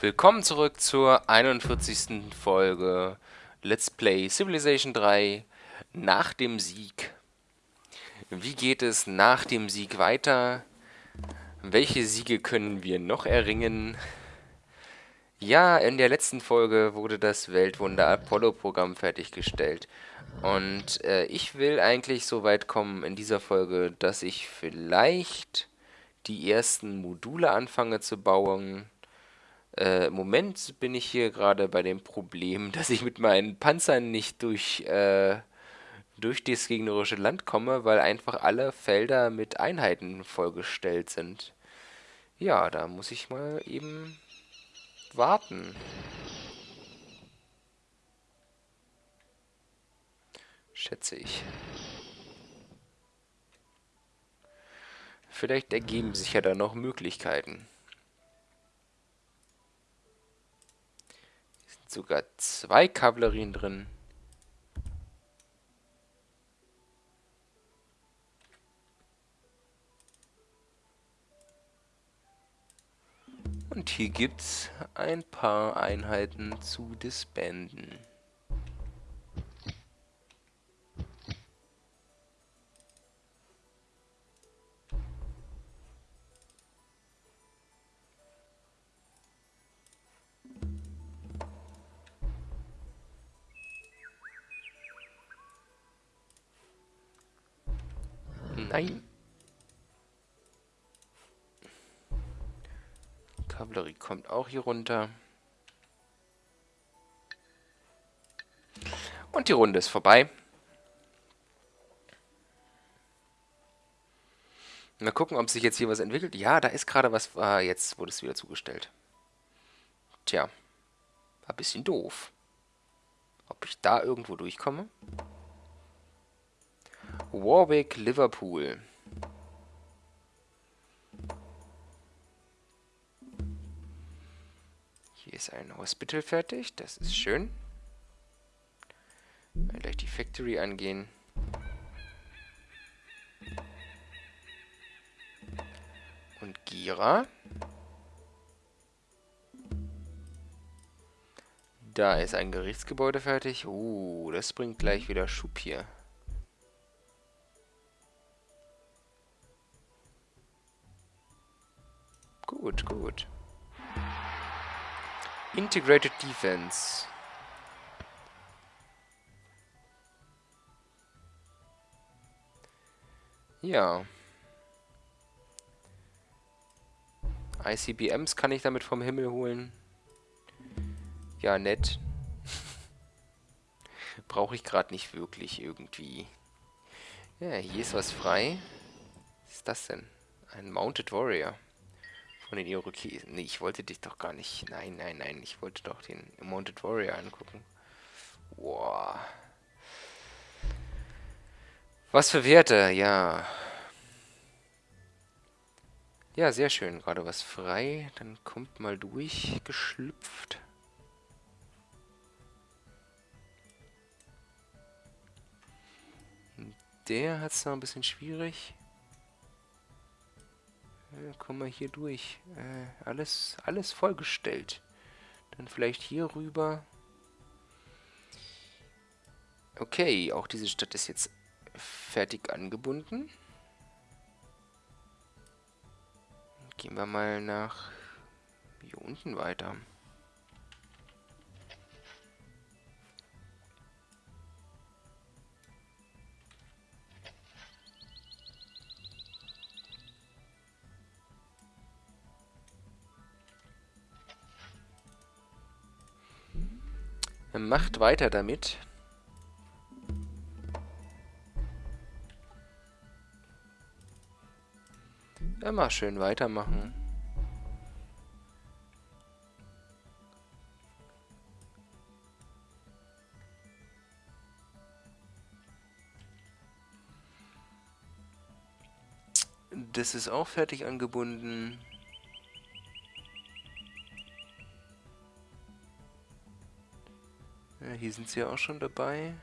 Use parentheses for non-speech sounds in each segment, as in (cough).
Willkommen zurück zur 41. Folge Let's Play Civilization 3 nach dem Sieg. Wie geht es nach dem Sieg weiter? Welche Siege können wir noch erringen? Ja, in der letzten Folge wurde das Weltwunder Apollo-Programm fertiggestellt. Und äh, ich will eigentlich so weit kommen in dieser Folge, dass ich vielleicht die ersten Module anfange zu bauen äh, Im Moment bin ich hier gerade bei dem Problem, (laughs) dass ich mit meinen Panzern nicht durch, äh, durch das gegnerische Land komme, weil einfach alle Felder mit Einheiten vollgestellt sind. Ja, da muss ich mal eben warten. Schätze ich. Vielleicht ergeben sich ja da noch Möglichkeiten. Sogar zwei Kavallerien drin. Und hier gibt's ein paar Einheiten zu disbanden. Hier runter. Und die Runde ist vorbei. Mal gucken, ob sich jetzt hier was entwickelt. Ja, da ist gerade was... Ah, jetzt wurde es wieder zugestellt. Tja. War ein bisschen doof. Ob ich da irgendwo durchkomme? Warwick, Liverpool. Hier ist ein Hospital fertig, das ist schön. Mal gleich die Factory angehen. Und Gira. Da ist ein Gerichtsgebäude fertig. Uh, das bringt gleich wieder Schub hier. Gut, gut. Integrated Defense. Ja. ICBMs kann ich damit vom Himmel holen. Ja, nett. (laughs) Brauche ich gerade nicht wirklich irgendwie. Ja, hier ist was frei. Was ist das denn? Ein Mounted Warrior. Von den Irokesen. Nee, ich wollte dich doch gar nicht. Nein, nein, nein. Ich wollte doch den Mounted Warrior angucken. Wow. Was für Werte, ja. Ja, sehr schön. Gerade was frei. Dann kommt mal durchgeschlüpft. Der hat es noch ein bisschen schwierig. Kommen wir hier durch. Äh, alles, alles vollgestellt. Dann vielleicht hier rüber. Okay, auch diese Stadt ist jetzt fertig angebunden. Gehen wir mal nach hier unten weiter. Macht weiter damit. Immer schön weitermachen. Das ist auch fertig angebunden. Hier sind sie ja auch schon dabei.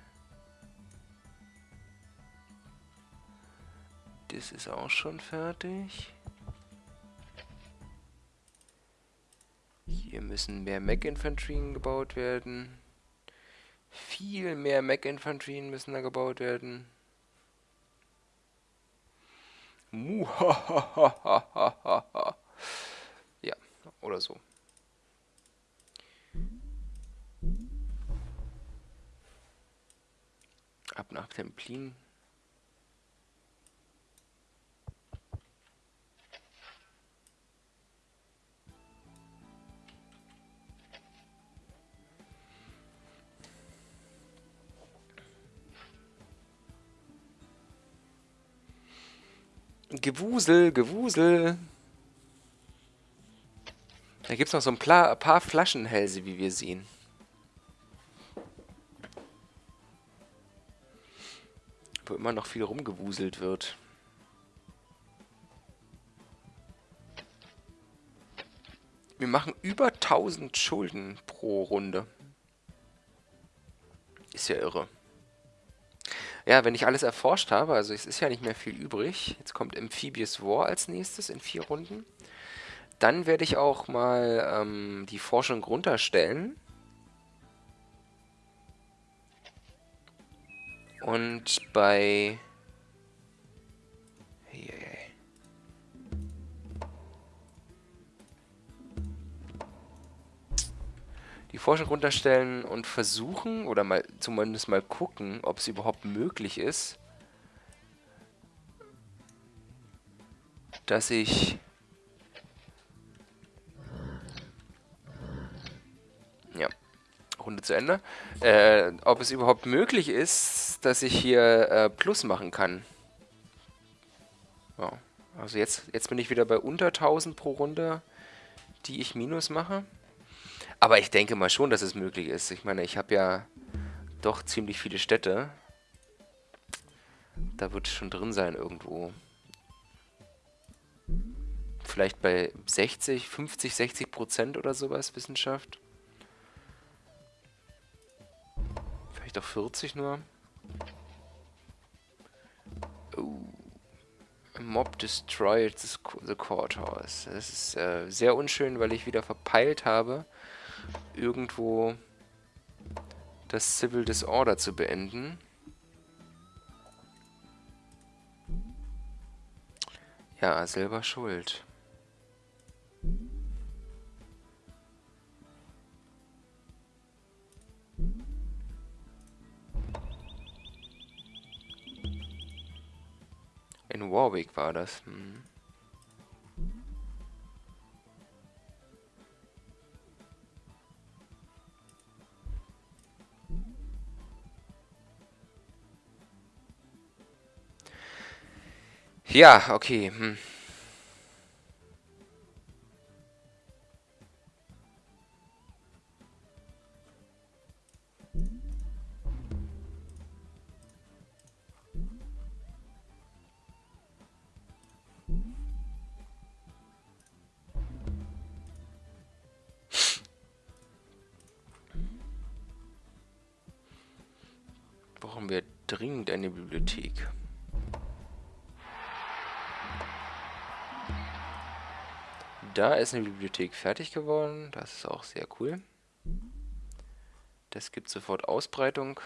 Das ist auch schon fertig. Hier müssen mehr Mech-Infanterien gebaut werden. Viel mehr Mech-Infanterien müssen da gebaut werden. Muhahaha. ja, oder so. Ab nach Templin. Gewusel, Gewusel. Da gibt es noch so ein paar Flaschenhälse, wie wir sehen. Wo immer noch viel rumgewuselt wird. Wir machen über 1000 Schulden pro Runde. Ist ja irre. Ja, wenn ich alles erforscht habe, also es ist ja nicht mehr viel übrig. Jetzt kommt Amphibious War als nächstes in vier Runden. Dann werde ich auch mal ähm, die Forschung runterstellen. Und bei... die Forschung runterstellen und versuchen, oder mal zumindest mal gucken, ob es überhaupt möglich ist, dass ich ja, Runde zu Ende, äh, ob es überhaupt möglich ist, dass ich hier äh, Plus machen kann. Ja, also jetzt, jetzt bin ich wieder bei unter 1000 pro Runde, die ich Minus mache. Aber ich denke mal schon, dass es möglich ist. Ich meine, ich habe ja doch ziemlich viele Städte. Da wird es schon drin sein irgendwo. Vielleicht bei 60, 50, 60 Prozent oder sowas Wissenschaft. Vielleicht auch 40 nur. Oh. Mob destroyed the courthouse. Das ist äh, sehr unschön, weil ich wieder verpeilt habe, irgendwo das Civil Disorder zu beenden. Ja, selber schuld. In Warwick war das. Hm. Ja, okay. Hm. Ist eine Bibliothek fertig geworden. Das ist auch sehr cool. Das gibt sofort Ausbreitung.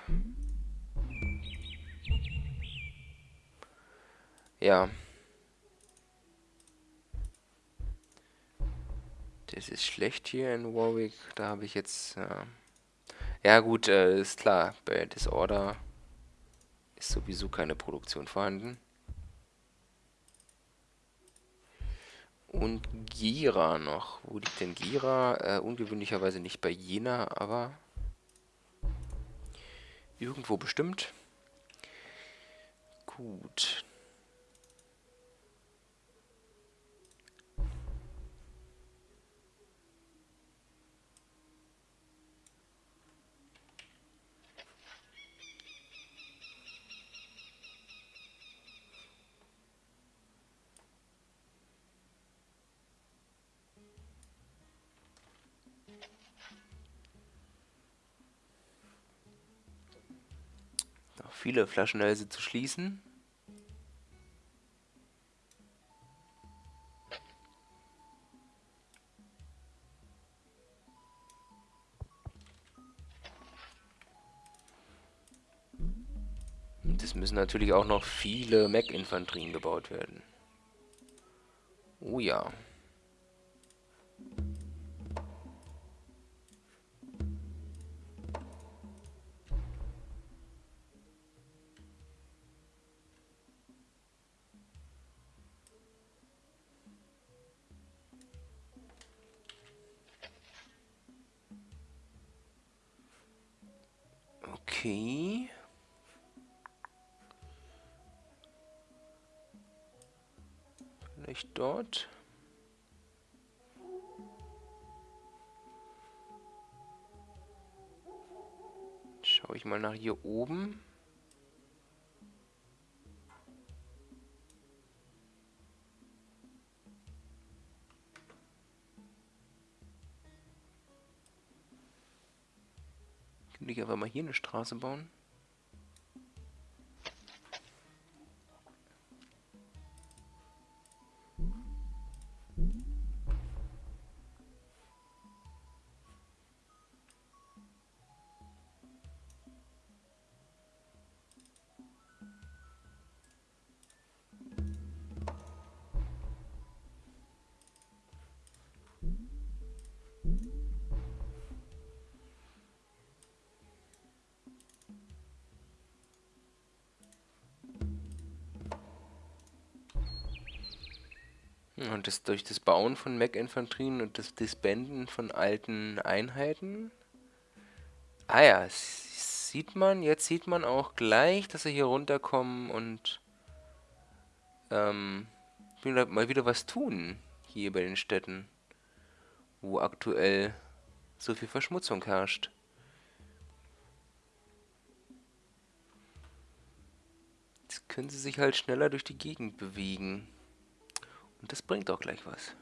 Ja. Das ist schlecht hier in Warwick. Da habe ich jetzt... Ja, ja gut, äh, ist klar. Bei Disorder ist sowieso keine Produktion vorhanden. Und Gira noch. Wo liegt denn Gira? Äh, ungewöhnlicherweise nicht bei Jena, aber irgendwo bestimmt. Gut. viele Flaschenhälse zu schließen. Und es müssen natürlich auch noch viele Mech-Infanterien gebaut werden. Oh ja. Okay. Vielleicht dort. Schaue ich mal nach hier oben. Hier eine Straße bauen? Und das durch das Bauen von Mech-Infanterien und das Disbanden von alten Einheiten. Ah ja, sieht man, jetzt sieht man auch gleich, dass sie hier runterkommen und ähm, mal wieder was tun hier bei den Städten, wo aktuell so viel Verschmutzung herrscht. Jetzt können sie sich halt schneller durch die Gegend bewegen. Und das bringt auch gleich was.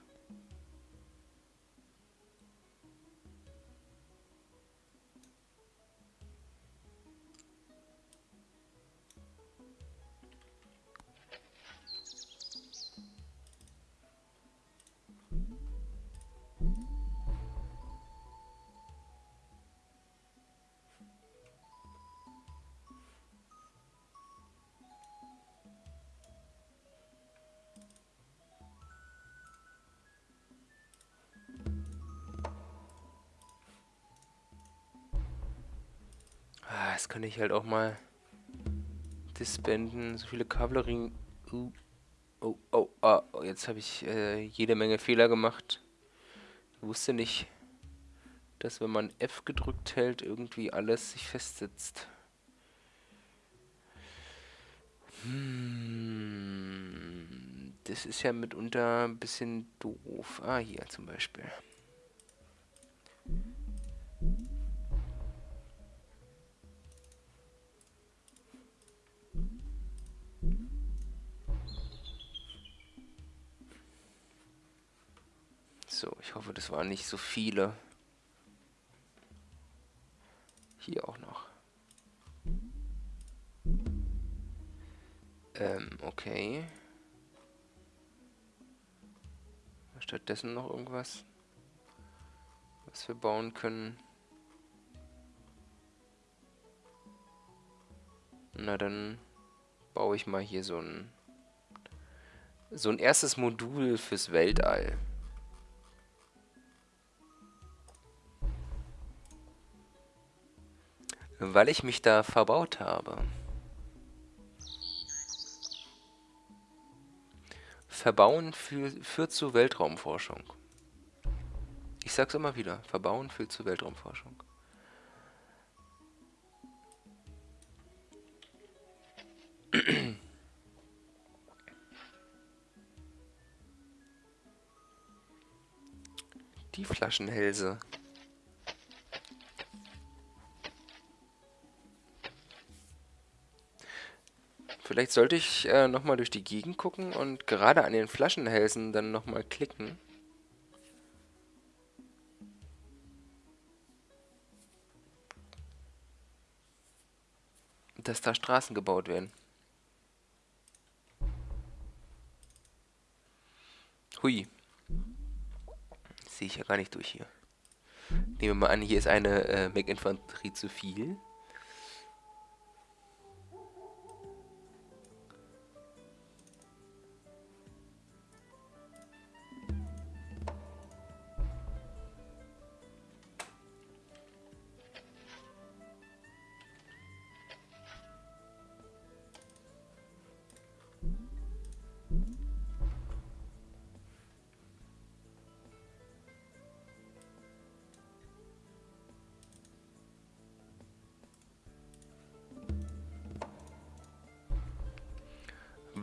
Kann ich halt auch mal disbanden. So viele Kavallerie. Uh, oh, oh, ah, jetzt habe ich äh, jede Menge Fehler gemacht. Ich wusste nicht, dass wenn man F gedrückt hält, irgendwie alles sich festsetzt. Hm, das ist ja mitunter ein bisschen doof. Ah, hier zum Beispiel. Ich hoffe, das waren nicht so viele. Hier auch noch. Ähm, okay. Stattdessen noch irgendwas, was wir bauen können. Na, dann baue ich mal hier so ein so ein erstes Modul fürs Weltall. Weil ich mich da verbaut habe. Verbauen führt zu Weltraumforschung. Ich sag's immer wieder, Verbauen führt zu Weltraumforschung. (clears throat) Die Flaschenhälse. Vielleicht sollte ich äh, nochmal durch die Gegend gucken und gerade an den Flaschenhälsen dann nochmal klicken. Dass da Straßen gebaut werden. Hui. Sehe ich ja gar nicht durch hier. Nehmen wir mal an, hier ist eine äh, Mech-Infanterie zu viel.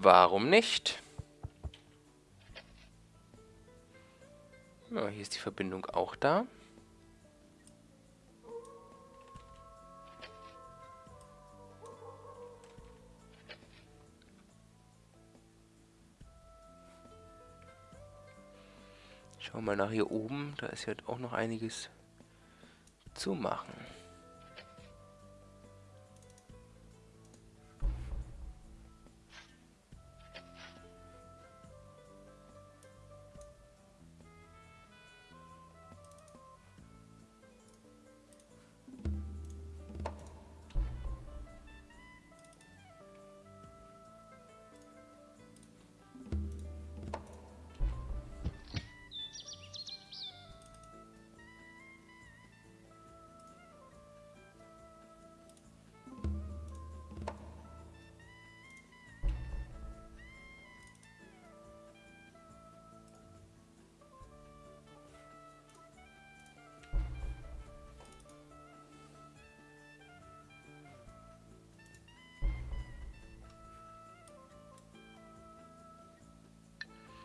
Warum nicht? Ja, hier ist die Verbindung auch da. Schauen wir mal nach hier oben. Da ist ja auch noch einiges zu machen.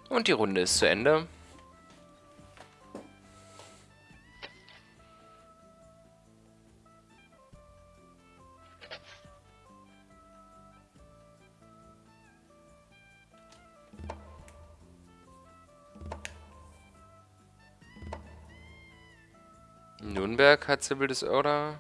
Und die Runde ist zu Ende. Nürnberg hat Civil Disorder.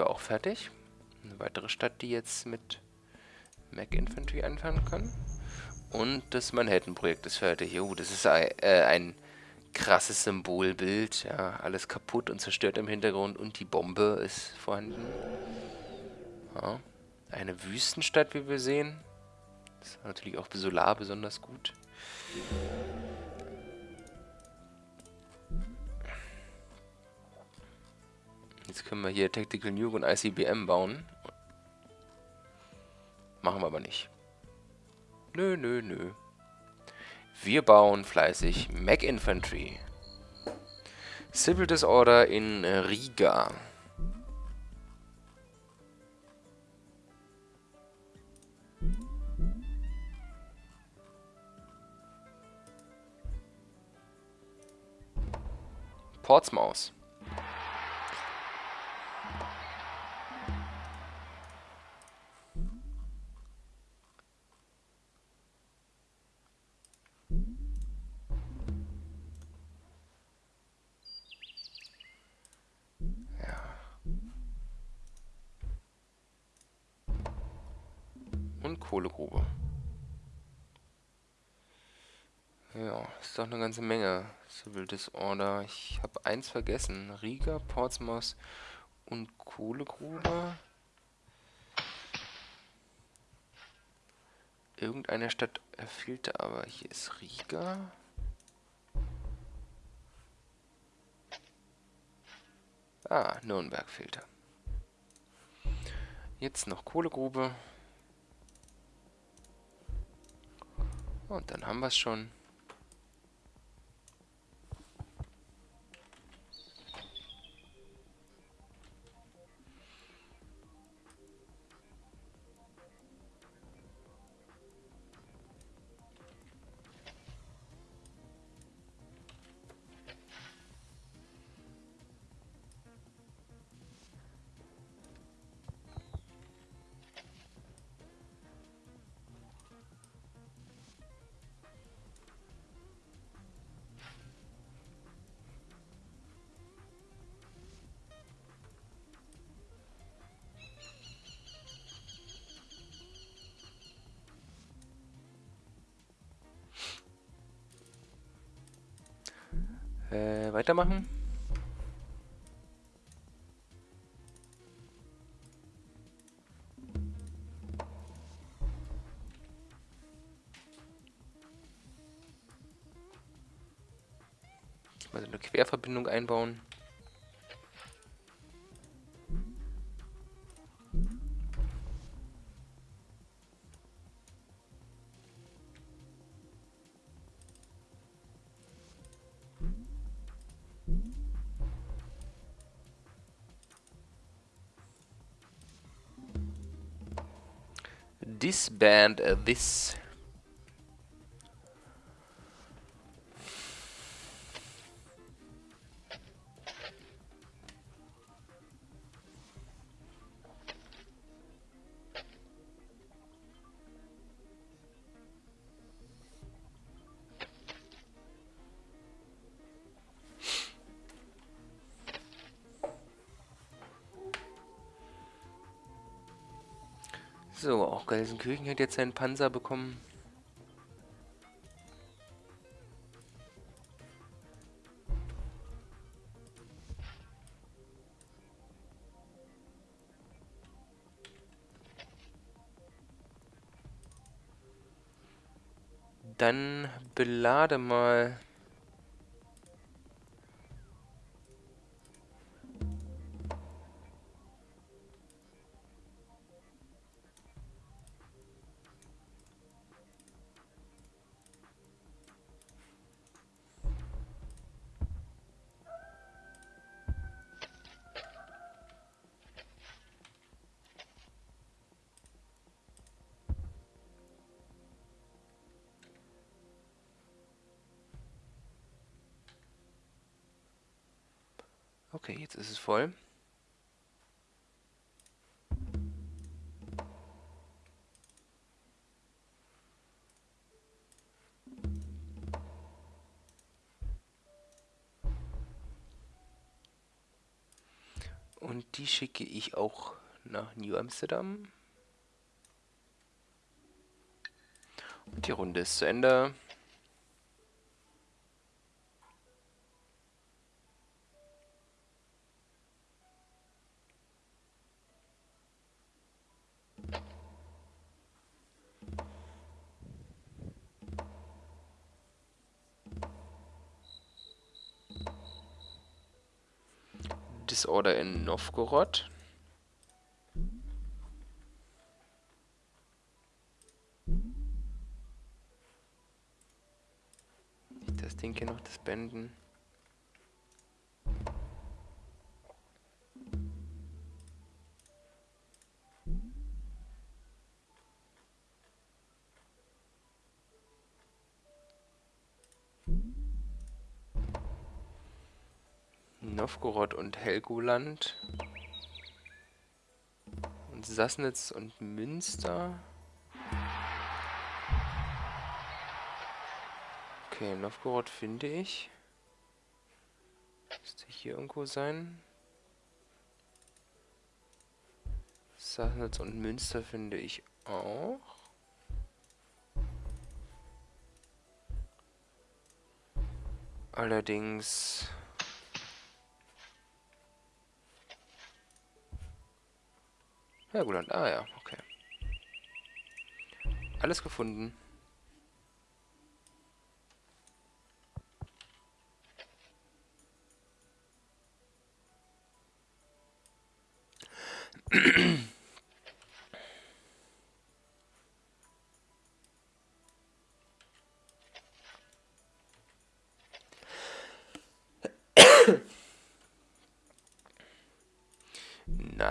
Wir auch fertig. Eine weitere Stadt, die jetzt mit Mac Infantry anfangen kann. Und das Manhattan-Projekt ist fertig. Oh, das ist ein, äh, ein krasses Symbolbild. Ja, alles kaputt und zerstört im Hintergrund und die Bombe ist vorhanden. Ja, eine Wüstenstadt, wie wir sehen. Das ist natürlich auch Solar besonders gut. Jetzt können wir hier Tactical Nuke und ICBM bauen. Machen wir aber nicht. Nö, nö, nö. Wir bauen fleißig Mac Infantry. Civil Disorder in Riga. Portsmouth. Und Kohlegrube. Ja, ist doch eine ganze Menge. Civil Disorder. Ich habe eins vergessen. Riga, Portsmouth und Kohlegrube. Irgendeine Stadt fehlte aber. Hier ist Riga. Ah, Nürnberg fehlte. Jetzt noch Kohlegrube. Und dann haben wir es schon. Weitermachen. Mal so eine Querverbindung einbauen. Disband uh, this. Gelsenkirchen hat jetzt seinen Panzer bekommen. Dann belade mal Okay, jetzt ist es voll. Und die schicke ich auch nach New Amsterdam. Und die Runde ist zu Ende. Disorder in Novgorod. Das Ding hier noch, das Bänden. Novgorod und Helgoland. Und Sassnitz und Münster. Okay, Novgorod finde ich. Müsste hier irgendwo sein. Sassnitz und Münster finde ich auch. Allerdings Helgoland, ah ja, okay. Alles gefunden. (clears throat)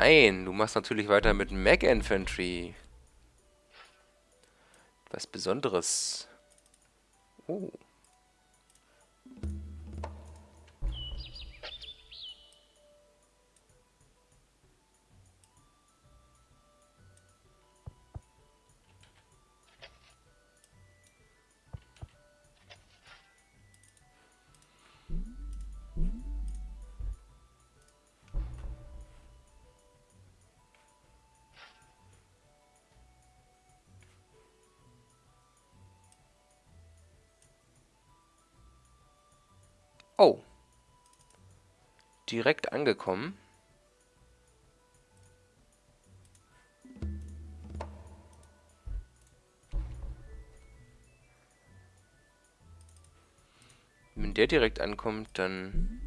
Nein, du machst natürlich weiter mit Mag Infantry. Was Besonderes. Oh. Direkt angekommen. der direkt ankommt, dann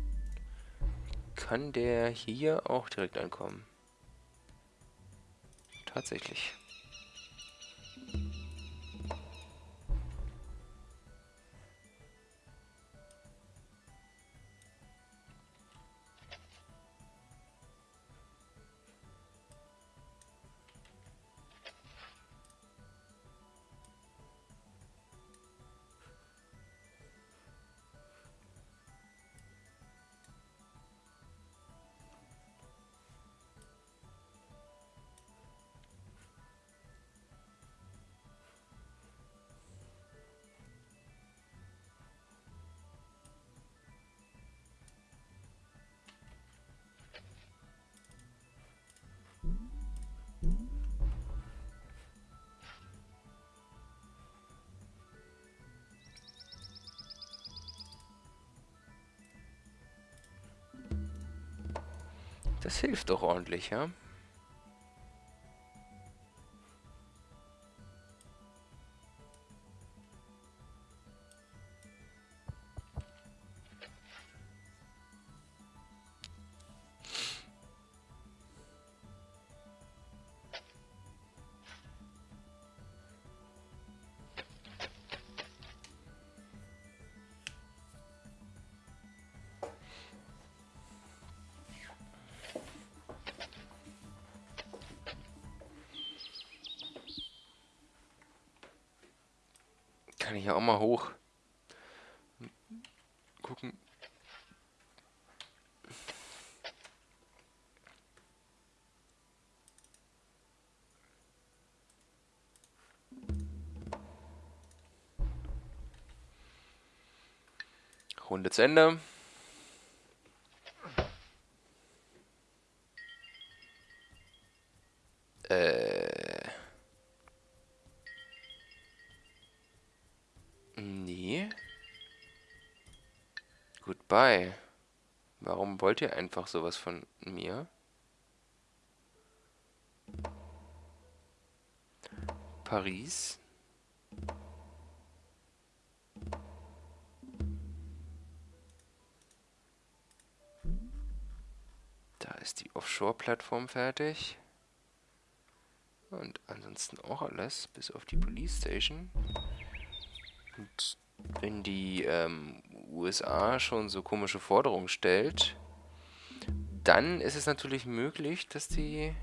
kann der hier auch direkt ankommen. Tatsächlich. Das hilft doch ordentlich, ja? Ja auch mal hoch. Gucken. Runde zu Ende. Ihr einfach sowas von mir? Paris. Da ist die Offshore-Plattform fertig. Und ansonsten auch alles, bis auf die Police Station. Und wenn die ähm, USA schon so komische Forderungen stellt, dann ist es natürlich möglich, dass die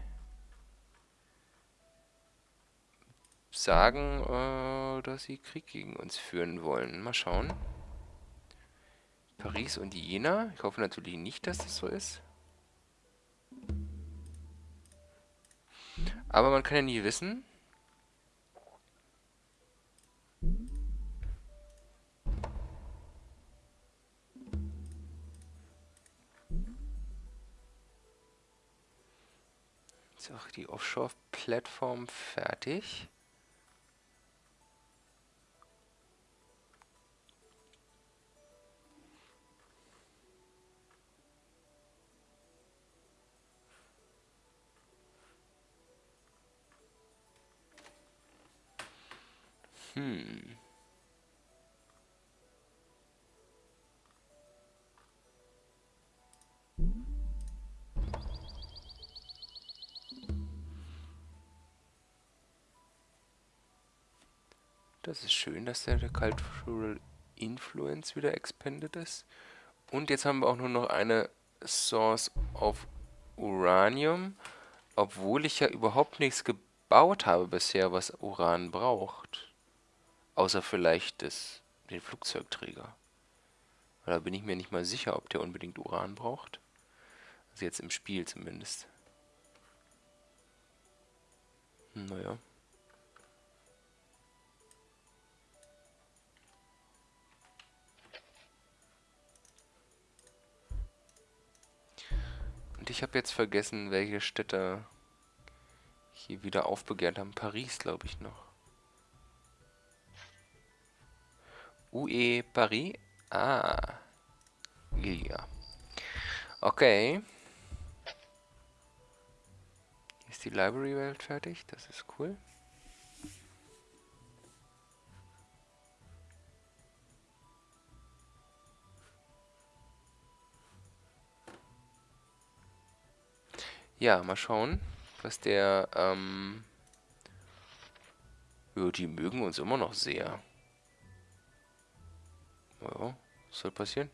sagen, äh, dass sie Krieg gegen uns führen wollen. Mal schauen. Paris und Jena. Ich hoffe natürlich nicht, dass das so ist. Aber man kann ja nie wissen. Ist auch die Offshore-Plattform fertig. Hm. Das ist schön, dass der, der Cultural Influence wieder expanded ist. Und jetzt haben wir auch nur noch eine Source of Uranium, obwohl ich ja überhaupt nichts gebaut habe bisher, was Uran braucht. Außer vielleicht das, den Flugzeugträger. Da bin ich mir nicht mal sicher, ob der unbedingt Uran braucht. Also jetzt im Spiel zumindest. Naja. Und ich habe jetzt vergessen, welche Städte hier wieder aufbegehrt haben. Paris, glaube ich, noch. UE Paris? Ah. Ja. Okay. Ist die Library-Welt fertig. Das ist cool. Ja, mal schauen, was der, ähm... Ja, die mögen uns immer noch sehr. Ja, was soll passieren?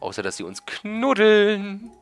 Außer, dass sie uns knuddeln.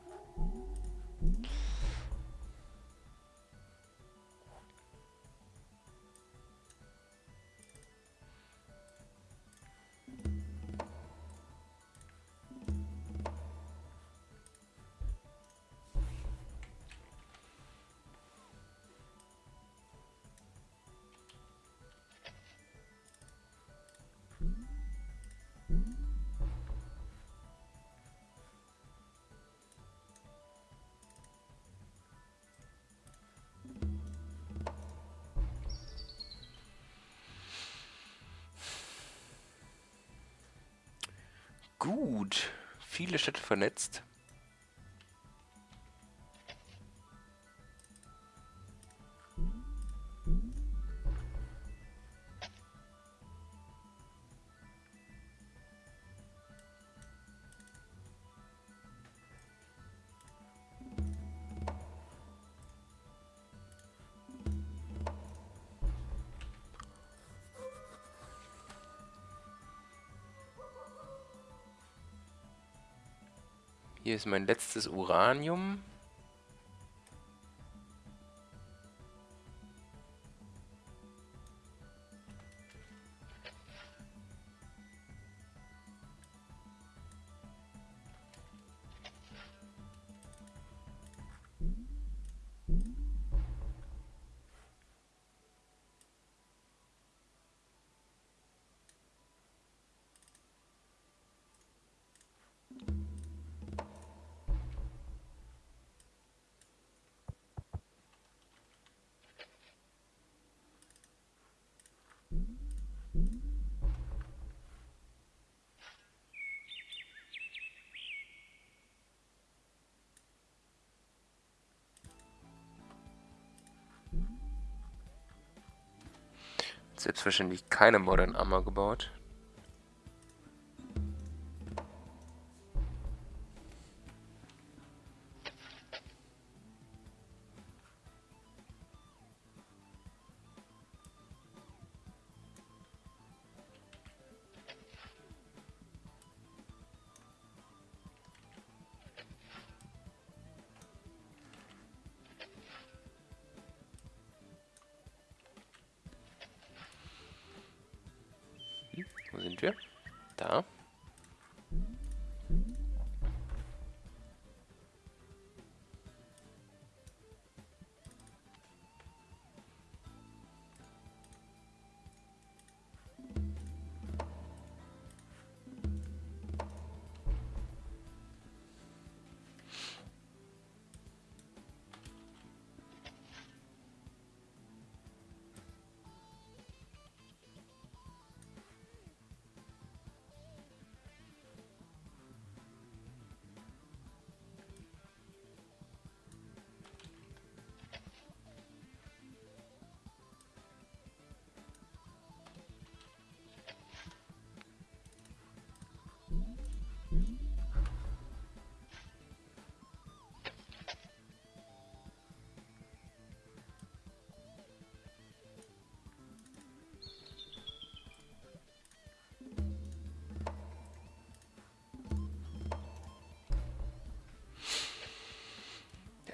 Gut. Viele Städte vernetzt. Hier ist mein letztes Uranium. Selbstverständlich keine Modern Armor gebaut. Sind wir? Da.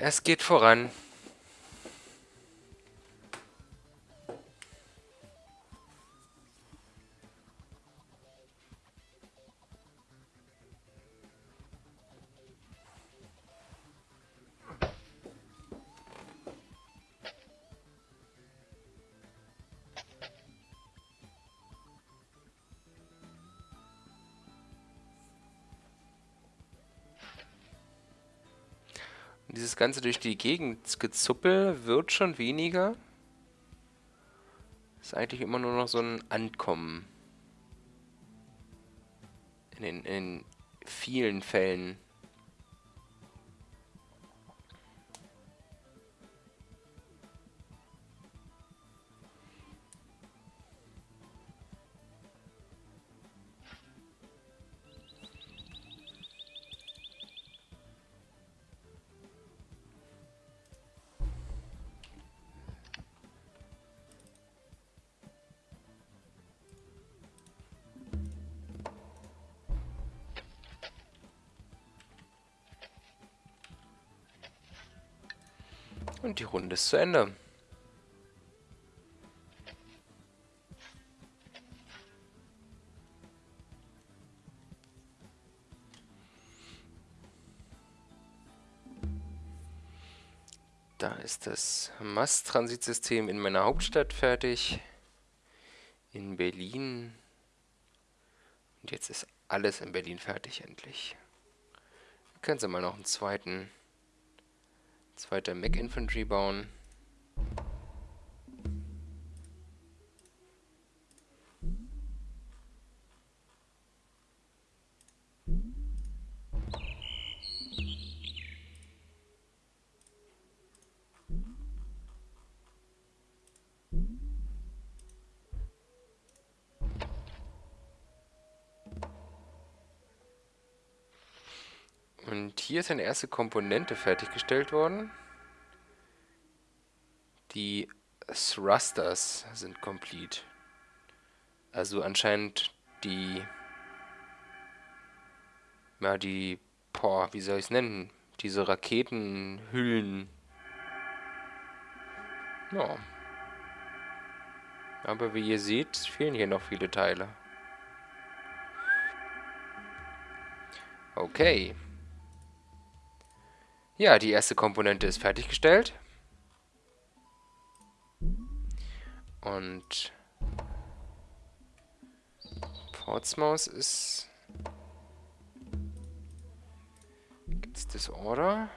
Es geht voran. Dieses Ganze durch die Gegend gezuppel wird schon weniger. Ist eigentlich immer nur noch so ein Ankommen. In, den, in vielen Fällen. Die Runde ist zu Ende. Da ist das Mast-Transitsystem in meiner Hauptstadt fertig. In Berlin. Und jetzt ist alles in Berlin fertig endlich. Können Sie mal noch einen zweiten, zweiter Mac Infantry bauen. Hier ist eine erste Komponente fertiggestellt worden. Die Thrusters sind complete. Also anscheinend die... Ja, die... Boah, wie soll ich es nennen? Diese Raketenhüllen. Ja. Aber wie ihr seht, fehlen hier noch viele Teile. Okay. Ja, die erste Komponente ist fertiggestellt. Und Portsmouth ist... Gibt's das Order?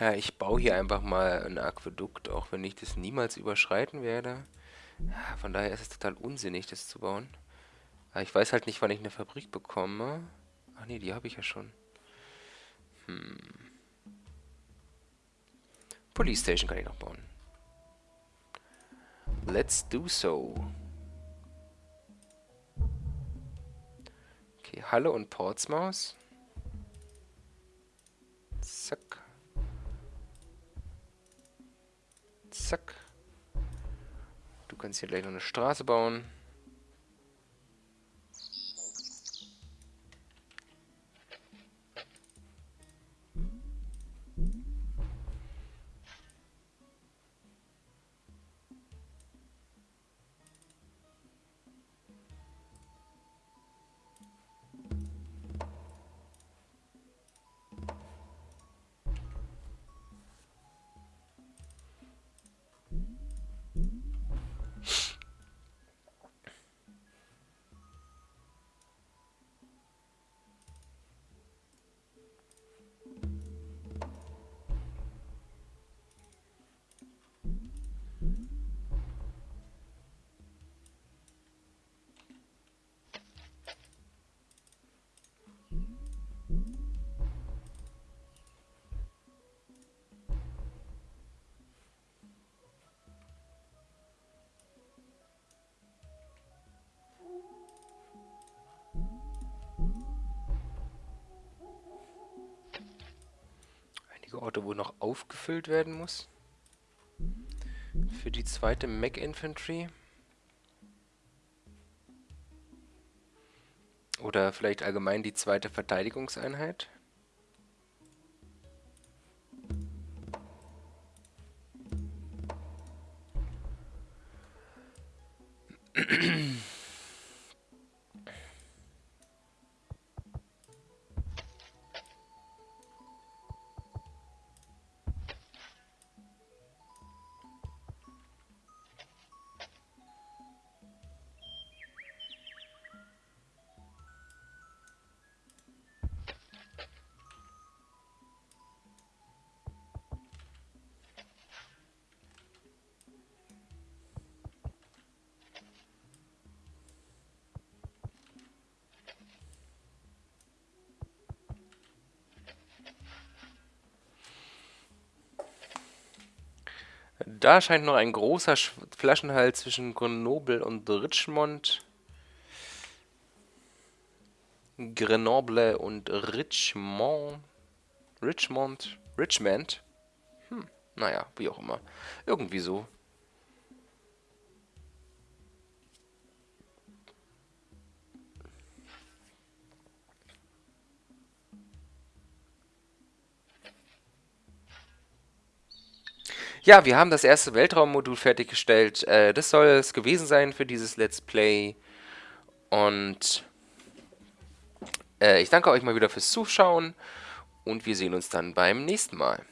Ja, ich baue hier einfach mal ein Aquädukt, auch wenn ich das niemals überschreiten werde. Von daher ist es total unsinnig, das zu bauen. Aber ich weiß halt nicht, wann ich eine Fabrik bekomme. Ach nee, die habe ich ja schon. Hm. Police Station kann ich noch bauen. Let's do so. Okay, Halle und Portsmouth. Zack. Zack. Du kannst hier gleich noch eine Straße bauen. Einzige Orte, wo noch aufgefüllt werden muss. Für die zweite Mac Infantry. Oder vielleicht allgemein die zweite Verteidigungseinheit. Da scheint noch ein großer Flaschenhals zwischen Grenoble und Richmond. Grenoble und Richmond. Richmond. Richmond. Hm, naja, wie auch immer. Irgendwie so. Ja, wir haben das erste Weltraummodul fertiggestellt. Äh, das soll es gewesen sein für dieses Let's Play. Und äh, ich danke euch mal wieder fürs Zuschauen und wir sehen uns dann beim nächsten Mal.